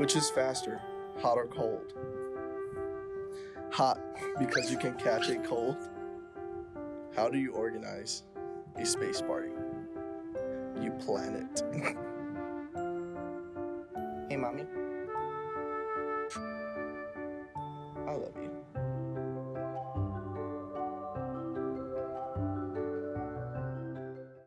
Which is faster, hot or cold? Hot, because you can catch a cold. How do you organize a space party? You plan it. hey, mommy. I love you.